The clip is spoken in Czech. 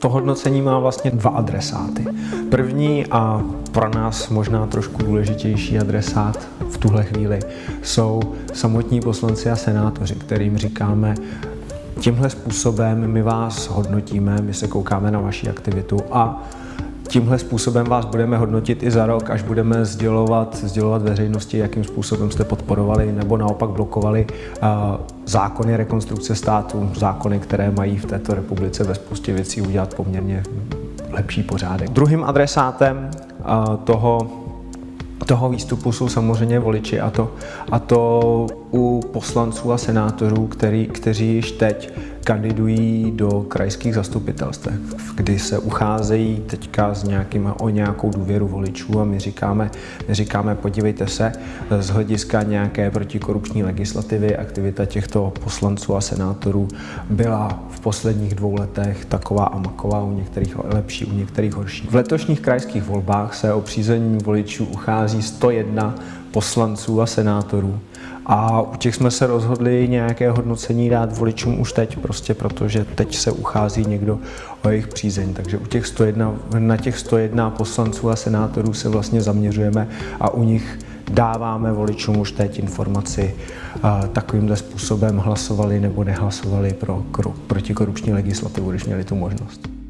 To hodnocení má vlastně dva adresáty. První a pro nás možná trošku důležitější adresát v tuhle chvíli jsou samotní poslanci a senátoři, kterým říkáme, tímhle způsobem my vás hodnotíme, my se koukáme na vaši aktivitu a Tímhle způsobem vás budeme hodnotit i za rok, až budeme sdělovat, sdělovat veřejnosti, jakým způsobem jste podporovali nebo naopak blokovali zákony rekonstrukce státu, zákony, které mají v této republice ve spoustě věcí udělat poměrně lepší pořádek. Druhým adresátem uh, toho toho výstupu jsou samozřejmě voliči a to, a to u poslanců a senátorů, který, kteří již teď kandidují do krajských zastupitelstv, kdy se ucházejí teďka s nějakým, o nějakou důvěru voličů a my říkáme, my říkáme, podívejte se, z hlediska nějaké protikorupční legislativy aktivita těchto poslanců a senátorů byla v posledních dvou letech taková a maková, u některých lepší, u některých horší. V letošních krajských volbách se o přízení voličů uchází 101 poslanců a senátorů. A u těch jsme se rozhodli nějaké hodnocení dát voličům už teď, prostě protože teď se uchází někdo o jejich přízeň. Takže u těch 101, na těch 101 poslanců a senátorů se vlastně zaměřujeme a u nich dáváme voličům už teď informaci takovýmhle způsobem hlasovali nebo nehlasovali pro protikorupční legislativu, když měli tu možnost.